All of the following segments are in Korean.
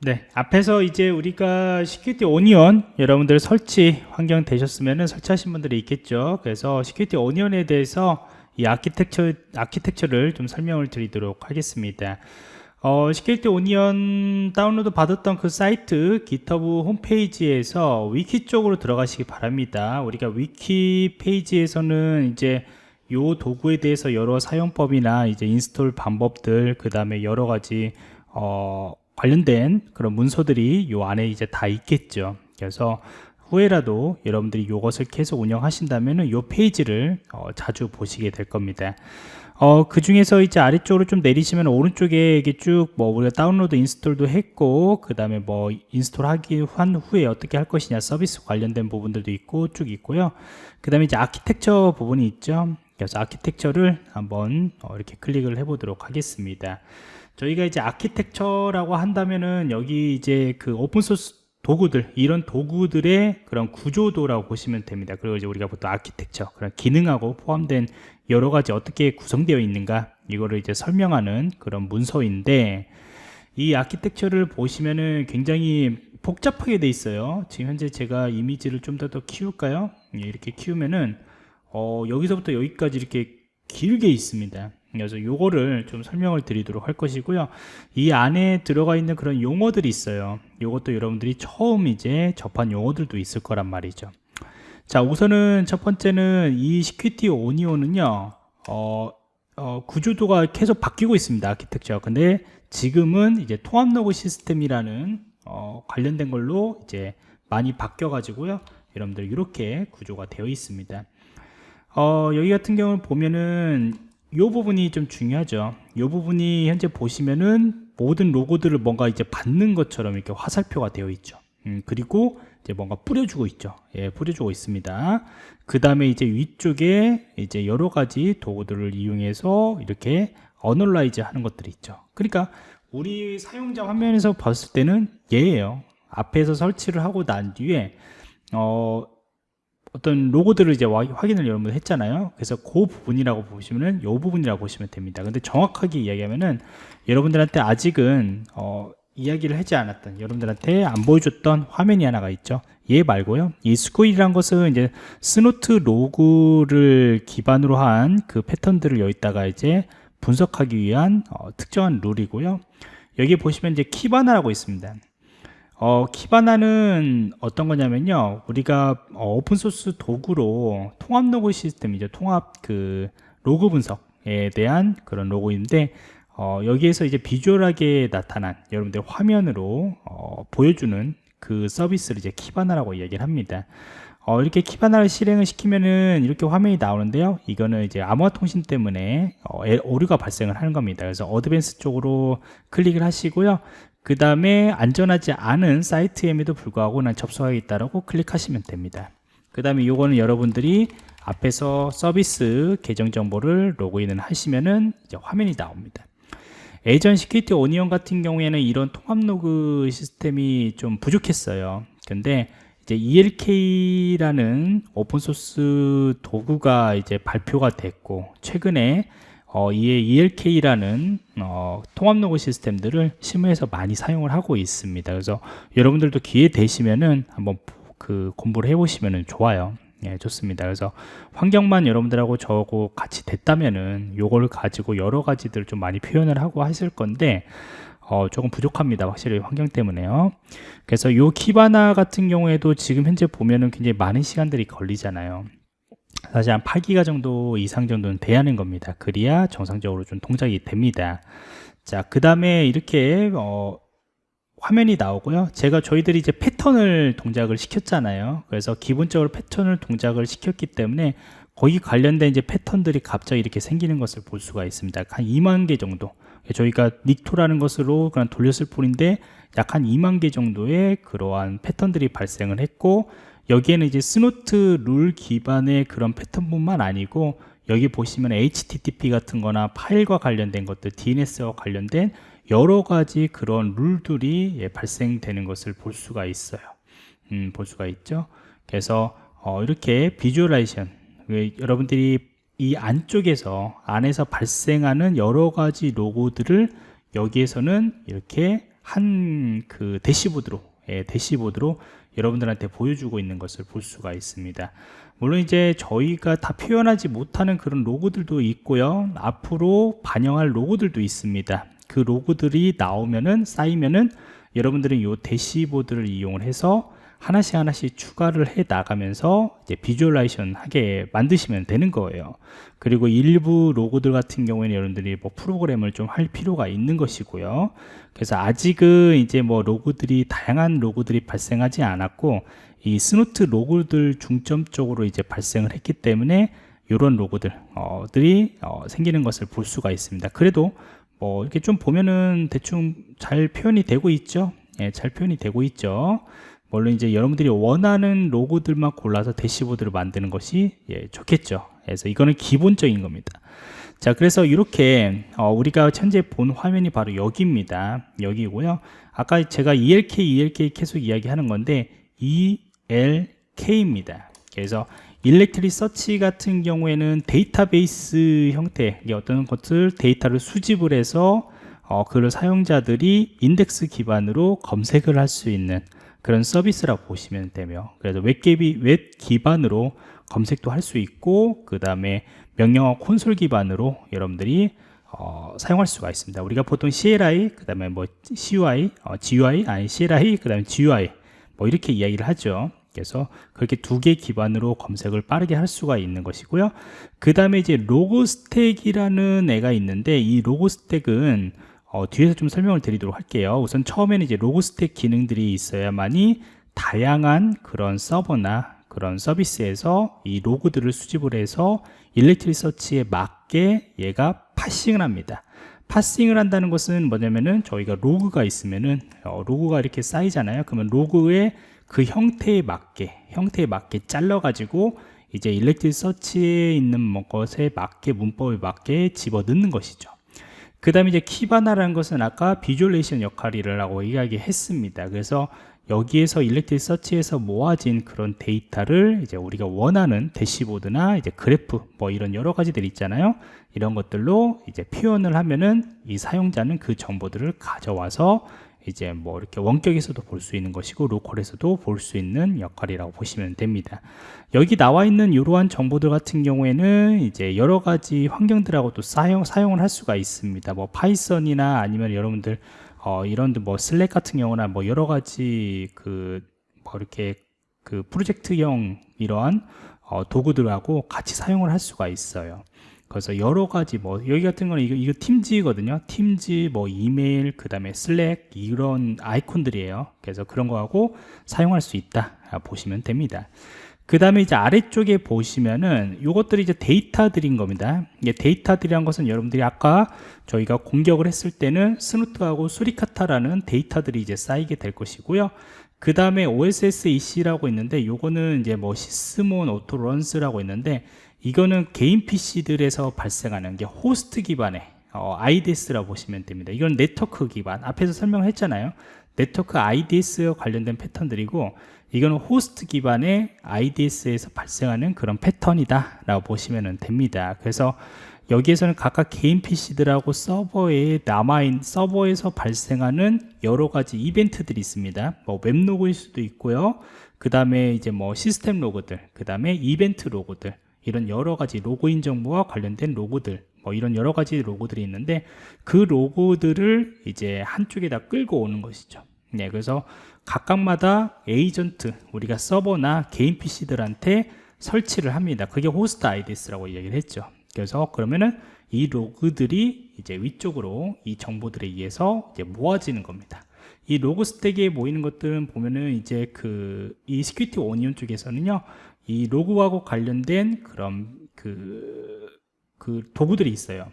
네, 앞에서 이제 우리가 Security Onion 여러분들 설치 환경 되셨으면 설치하신 분들이 있겠죠. 그래서 Security Onion에 대해서 이 아키텍처 아키텍처를 좀 설명을 드리도록 하겠습니다. 어, Security Onion 다운로드 받았던 그 사이트 GitHub 홈페이지에서 위키 쪽으로 들어가시기 바랍니다. 우리가 위키 페이지에서는 이제 요 도구에 대해서 여러 사용법이나 이제 인스톨 방법들 그 다음에 여러 가지 어, 관련된 그런 문서들이 요 안에 이제 다 있겠죠. 그래서 후에라도 여러분들이 이것을 계속 운영하신다면 요 페이지를 어, 자주 보시게 될 겁니다. 어, 그 중에서 이제 아래쪽으로 좀 내리시면 오른쪽에 이게 쭉 뭐 우리가 다운로드 인스톨도 했고 그 다음에 뭐 인스톨 하기 한 후에 어떻게 할 것이냐 서비스 관련된 부분들도 있고 쭉 있고요. 그 다음에 이제 아키텍처 부분이 있죠. 그래서 아키텍처를 한번 어, 이렇게 클릭을 해 보도록 하겠습니다 저희가 이제 아키텍처라고 한다면은 여기 이제 그 오픈소스 도구들 이런 도구들의 그런 구조도라고 보시면 됩니다. 그리고 이제 우리가 보통 아키텍처 그런 기능하고 포함된 여러 가지 어떻게 구성되어 있는가 이거를 이제 설명하는 그런 문서인데 이 아키텍처를 보시면은 굉장히 복잡하게 돼 있어요. 지금 현재 제가 이미지를 좀 더 더 키울까요? 예, 이렇게 키우면은 어, 여기서부터 여기까지 이렇게 길게 있습니다 그래서 요거를 좀 설명을 드리도록 할 것이고요. 이 안에 들어가 있는 그런 용어들이 있어요. 요것도 여러분들이 처음 이제 접한 용어들도 있을 거란 말이죠. 자 우선은 첫 번째는 이 Security Onion은요 어, 어, 구조도가 계속 바뀌고 있습니다 아키텍처 근데 지금은 이제 통합 로그 시스템이라는 어, 관련된 걸로 이제 많이 바뀌어 가지고요 여러분들 이렇게 구조가 되어 있습니다. 어, 여기 같은 경우는 보면은 이 부분이 좀 중요하죠. 이 부분이 현재 보시면은 모든 로고들을 뭔가 이제 받는 것처럼 이렇게 화살표가 되어 있죠. 음, 그리고 이제 뭔가 뿌려주고 있죠. 예, 뿌려주고 있습니다. 그 다음에 이제 위쪽에 이제 여러 가지 도구들을 이용해서 이렇게 어널라이즈 하는 것들이 있죠. 그러니까 우리 사용자 화면에서 봤을 때는 얘예요. 앞에서 설치를 하고 난 뒤에 어, 어떤 로그들을 이제 확인을 여러분 했잖아요. 그래서 그 부분이라고 보시면은 요 부분이라고 보시면 됩니다. 근데 정확하게 이야기하면은 여러분들한테 아직은 어, 이야기를 하지 않았던 여러분들한테 안 보여줬던 화면이 하나가 있죠. 얘 말고요. 이 Sguil이란 것은 이제 Snort 로그를 기반으로 한 그 패턴들을 여기다가 이제 분석하기 위한 어, 특정한 룰이고요. 여기 보시면 이제 Kibana라고 있습니다 어, Kibana는 어떤 거냐면요. 우리가 어, 오픈소스 도구로 통합 로그 시스템이죠 통합 그 로그 분석에 대한 그런 로그인데 어, 여기에서 이제 비주얼하게 나타난 여러분들 화면으로 어, 보여주는 그 서비스를 이제 Kibana라고 이야기를 합니다. 어, 이렇게 Kibana를 실행을 시키면은 이렇게 화면이 나오는데요. 이거는 이제 암호화 통신 때문에 어, 오류가 발생을 하는 겁니다. 그래서 advanced 쪽으로 클릭을 하시고요 그 다음에 안전하지 않은 사이트임에도 불구하고 난 접속하겠다라고 클릭하시면 됩니다. 그 다음에 요거는 여러분들이 앞에서 서비스 계정 정보를 로그인을 하시면은 이제 화면이 나옵니다. 예전 Security Onion 같은 경우에는 이런 통합 로그 시스템이 좀 부족했어요. 근데 이제 ELK라는 오픈소스 도구가 이제 발표가 됐고 최근에 어, 이에 ELK라는 어, 통합 로그 시스템들을 실무에서 많이 사용을 하고 있습니다. 그래서 여러분들도 기회 되시면은 한번 그 공부를 해보시면 좋아요. 예, 좋습니다. 그래서 환경만 여러분들하고 저하고 같이 됐다면은 요걸 가지고 여러 가지들 좀 많이 표현을 하고 하실 건데 어, 조금 부족합니다. 확실히 환경 때문에요. 그래서 요 키바나 같은 경우에도 지금 현재 보면은 굉장히 많은 시간들이 걸리잖아요. 사실 한 8기가 정도 이상 정도는 돼야 하는 겁니다. 그래야 정상적으로 좀 동작이 됩니다. 자그 다음에 이렇게 어, 화면이 나오고요. 제가 저희들이 이제 패턴을 동작을 시켰잖아요. 그래서 기본적으로 패턴을 동작을 시켰기 때문에 거기 관련된 이제 패턴들이 갑자기 이렇게 생기는 것을 볼 수가 있습니다. 한 2만 개 정도. 저희가 닉토라는 것으로 그냥 돌렸을 뿐인데 약 한 2만 개 정도의 그러한 패턴들이 발생을 했고 여기에는 이제 Snort 룰 기반의 그런 패턴뿐만 아니고 여기 보시면 HTTP 같은 거나 파일과 관련된 것들 DNS와 관련된 여러 가지 그런 룰들이 예, 발생되는 것을 볼 수가 있어요. 음, 볼 수가 있죠? 그래서 어, 이렇게 visualization 여러분들이 이 안쪽에서 안에서 발생하는 여러 가지 로그들을 여기에서는 이렇게 한 그 대시보드로 예, 대시보드로 여러분들한테 보여주고 있는 것을 볼 수가 있습니다. 물론 이제 저희가 다 표현하지 못하는 그런 로고들도 있고요. 앞으로 반영할 로고들도 있습니다. 그 로고들이 나오면은 쌓이면은 여러분들은 이 대시보드를 이용을 해서 하나씩 하나씩 추가를 해 나가면서 이제 비주얼라이션 하게 만드시면 되는 거예요. 그리고 일부 로고들 같은 경우에는 여러분들이 뭐 프로그램을 좀 할 필요가 있는 것이고요. 그래서 아직은 이제 뭐 로그들이 다양한 로그들이 발생하지 않았고 이 Snort 로그들 중점적으로 이제 발생을 했기 때문에 이런 로그들들이 어, 생기는 것을 볼 수가 있습니다. 그래도 뭐 이렇게 좀 보면은 대충 잘 표현이 되고 있죠. 예, 잘 표현이 되고 있죠. 물론 이제 여러분들이 원하는 로그들만 골라서 대시보드를 만드는 것이 예, 좋겠죠. 그래서 이거는 기본적인 겁니다. 자, 그래서 이렇게 어, 우리가 현재 본 화면이 바로 여기입니다. 여기고요. 아까 제가 ELK, ELK 계속 이야기하는 건데 ELK입니다. 그래서 Elasticsearch 같은 경우에는 데이터베이스 형태의 어떤 것들 데이터를 수집을 해서 어, 그걸 사용자들이 인덱스 기반으로 검색을 할 수 있는 그런 서비스라고 보시면 되며 그래서 웹, 기비, 웹 기반으로 검색도 할 수 있고 그 다음에 명령어 콘솔 기반으로 여러분들이 어, 사용할 수가 있습니다. 우리가 보통 CLI 그 다음에 뭐 CUI 어, GUI 아니 CLI 그 다음에 GUI 뭐 이렇게 이야기를 하죠. 그래서 그렇게 두 개 기반으로 검색을 빠르게 할 수가 있는 것이고요. 그 다음에 이제 로고 스택이라는 애가 있는데 이 로고 스택은 어, 뒤에서 좀 설명을 드리도록 할게요. 우선 처음에는 이제 로고 스택 기능들이 있어야만이 다양한 그런 서버나 그런 서비스에서 이 로그들을 수집을 해서 Elasticsearch에 맞게 얘가 parsing을 합니다. parsing을 한다는 것은 뭐냐면은 저희가 로그가 있으면은 어, 로그가 이렇게 쌓이잖아요. 그러면 로그의 그 형태에 맞게 형태에 맞게 잘라 가지고 이제 Elasticsearch에 있는 뭐 것에 맞게 문법에 맞게 집어 넣는 것이죠 그 다음에 이제 Kibana라는 것은 아까 visualization 역할이라고 라 이야기했습니다. 그래서 여기에서 일렉트리 서치에서 모아진 그런 데이터를 이제 우리가 원하는 대시보드나 이제 그래프 뭐 이런 여러 가지들 있잖아요. 이런 것들로 이제 표현을 하면은 이 사용자는 그 정보들을 가져와서 이제 뭐 이렇게 원격에서도 볼 수 있는 것이고 로컬에서도 볼 수 있는 역할이라고 보시면 됩니다. 여기 나와 있는 이러한 정보들 같은 경우에는 이제 여러 가지 환경들하고 또 사용 사용을 할 수가 있습니다. 뭐 Python이나 아니면 여러분들 어 이런 뭐 Slack 같은 경우나 뭐 여러 가지 그 뭐 이렇게 그 프로젝트형 이러한 어 도구들하고 같이 사용을 할 수가 있어요. 그래서 여러 가지 뭐 여기 같은 거는 이거, 이거 Teams거든요. Teams 뭐 이메일 그 다음에 Slack 이런 아이콘들이에요. 그래서 그런 거하고 사용할 수 있다. 보시면 됩니다. 그 다음에 이제 아래쪽에 보시면은 이것들이 이제 데이터들인 겁니다. 이게 데이터들이란 것은 여러분들이 아까 저희가 공격을 했을 때는 Snort하고 Suricata라는 데이터들이 이제 쌓이게 될 것이고요. 그 다음에 OSSEC라고 있는데 요거는 이제 뭐 Sysmon Autoruns라고 있는데 이거는 개인 PC들에서 발생하는 게 호스트 기반의 어, IDS라고 보시면 됩니다. 이건 네트워크 기반. 앞에서 설명했잖아요. 네트워크 IDS 관련된 패턴들이고 이거는 호스트 기반의 IDS에서 발생하는 그런 패턴이다 라고 보시면 됩니다. 그래서 여기에서는 각각 개인 PC들하고 서버에 남아있는 서버에서 발생하는 여러 가지 이벤트들이 있습니다. 뭐 web log일 수도 있고요. 그 다음에 이제 뭐 시스템 로그들, 그 다음에 이벤트 로그들, 이런 여러 가지 로그인 정보와 관련된 로그들 뭐 이런 여러 가지 로그들이 있는데 그 로그들을 이제 한쪽에다 끌고 오는 것이죠. 네, 그래서 각각마다 에이전트 우리가 서버나 개인 PC들한테 설치를 합니다. 그게 호스트 IDS라고 이야기를 했죠. 그래서 그러면은 이 로그들이 이제 위쪽으로 이 정보들에 의해서 이제 모아지는 겁니다. 이 Logstash에 모이는 것들은 보면은 이제 그이 Security Onion 쪽에서는요 이 로그하고 관련된 그런 그, 그 도구들이 있어요.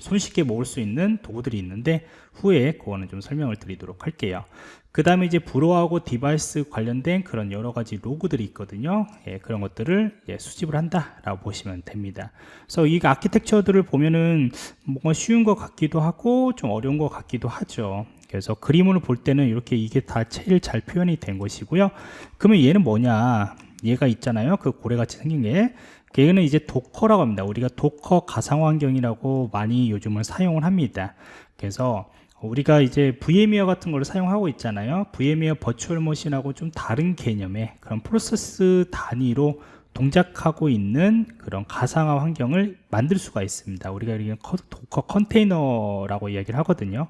손쉽게 모을 수 있는 도구들이 있는데 후에 그거는 좀 설명을 드리도록 할게요. 그 다음에 이제 Bro하고 디바이스 관련된 그런 여러 가지 로그들이 있거든요. 예, 그런 것들을 예, 수집을 한다 라고 보시면 됩니다. 그래서 이 아키텍처들을 보면은 뭔가 쉬운 것 같기도 하고 좀 어려운 것 같기도 하죠. 그래서 그림을 볼 때는 이렇게 이게 다 제일 잘 표현이 된 것이고요. 그러면 얘는 뭐냐? 얘가 있잖아요 그 고래같이 생긴 게 얘는 이제 Docker라고 합니다 우리가 Docker 가상 환경이라고 많이 요즘은 사용을 합니다 그래서 우리가 이제 VMware 같은 걸 사용하고 있잖아요. VMware virtual machine하고 좀 다른 개념의 그런 프로세스 단위로 동작하고 있는 그런 가상화 환경을 만들 수가 있습니다. 우리가 이게 Docker 컨테이너라고 이야기를 하거든요.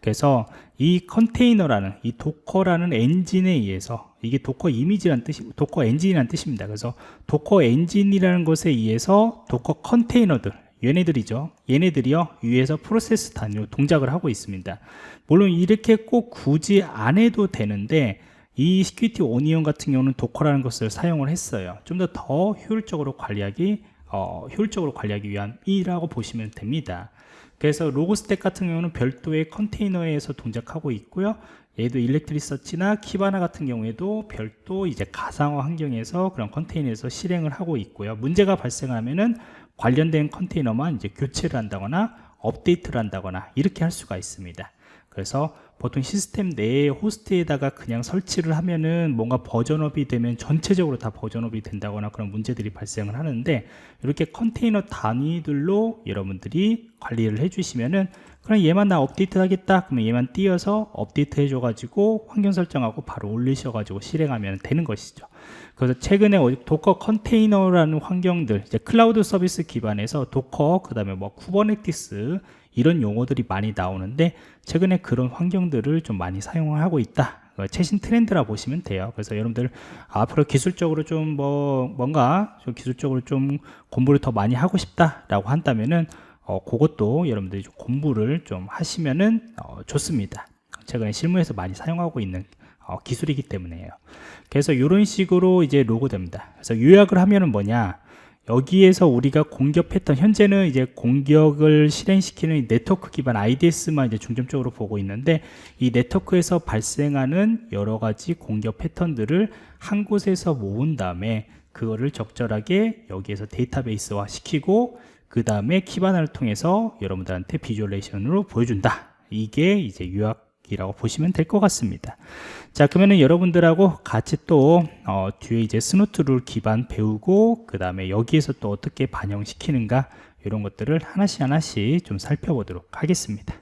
그래서 이 컨테이너라는 이 Docker라는 엔진에 의해서 이게 Docker 이미지란 뜻이 Docker 엔진이라는 뜻입니다. 그래서 Docker 엔진이라는 것에 의해서 Docker 컨테이너들 얘네들이죠. 얘네들이요 위에서 프로세스 단위로 동작을 하고 있습니다. 물론 이렇게 꼭 굳이 안 해도 되는데 이 Security Onion 같은 경우는 Docker라는 것을 사용을 했어요. 좀 더더 효율적으로 관리하기 어, 효율적으로 관리하기 위함이라고 보시면 됩니다. 그래서 Logstash 같은 경우는 별도의 컨테이너에서 동작하고 있고요. 얘도 Elasticsearch나 Kibana 같은 경우에도 별도 이제 가상화 환경에서 그런 컨테이너에서 실행을 하고 있고요. 문제가 발생하면은 관련된 컨테이너만 이제 교체를 한다거나 업데이트를 한다거나 이렇게 할 수가 있습니다. 그래서 보통 시스템 내에 호스트에다가 그냥 설치를 하면은 뭔가 version up이 되면 전체적으로 다 version up이 된다거나 그런 문제들이 발생을 하는데 이렇게 컨테이너 단위들로 여러분들이 관리를 해주시면은 그럼 얘만 나 업데이트 하겠다. 그러면 얘만 띄어서 업데이트 해줘 가지고 환경 설정하고 바로 올리셔 가지고 실행하면 되는 것이죠. 그래서 최근에 Docker 컨테이너라는 환경들 이제 클라우드 서비스 기반에서 Docker 그 다음에 뭐 Kubernetes 이런 용어들이 많이 나오는데 최근에 그런 환경들을 좀 많이 사용하고 있다. 최신 트렌드라 보시면 돼요. 그래서 여러분들 앞으로 기술적으로 좀 뭐 뭔가 좀 기술적으로 좀 공부를 더 많이 하고 싶다 라고 한다면은 어, 그것도 여러분들이 좀 공부를 좀 하시면은 어, 좋습니다. 최근에 실무에서 많이 사용하고 있는 어, 기술이기 때문에요. 그래서 이런 식으로 이제 로고 됩니다. 그래서 요약을 하면은 뭐냐 여기에서 우리가 공격했던 현재는 이제 공격을 실행시키는 네트워크 기반 IDS만 이제 중점적으로 보고 있는데 이 네트워크에서 발생하는 여러 가지 공격 패턴들을 한 곳에서 모은 다음에 그거를 적절하게 여기에서 데이터베이스화 시키고 그 다음에 키바나를 통해서 여러분들한테 비주얼레이션으로 보여준다. 이게 이제 유학 이라고 보시면 될 것 같습니다. 자 그러면은 여러분들하고 같이 또 어, 뒤에 이제 Snort 룰 기반 배우고 그 다음에 여기에서 또 어떻게 반영시키는가 이런 것들을 하나씩 하나씩 좀 살펴보도록 하겠습니다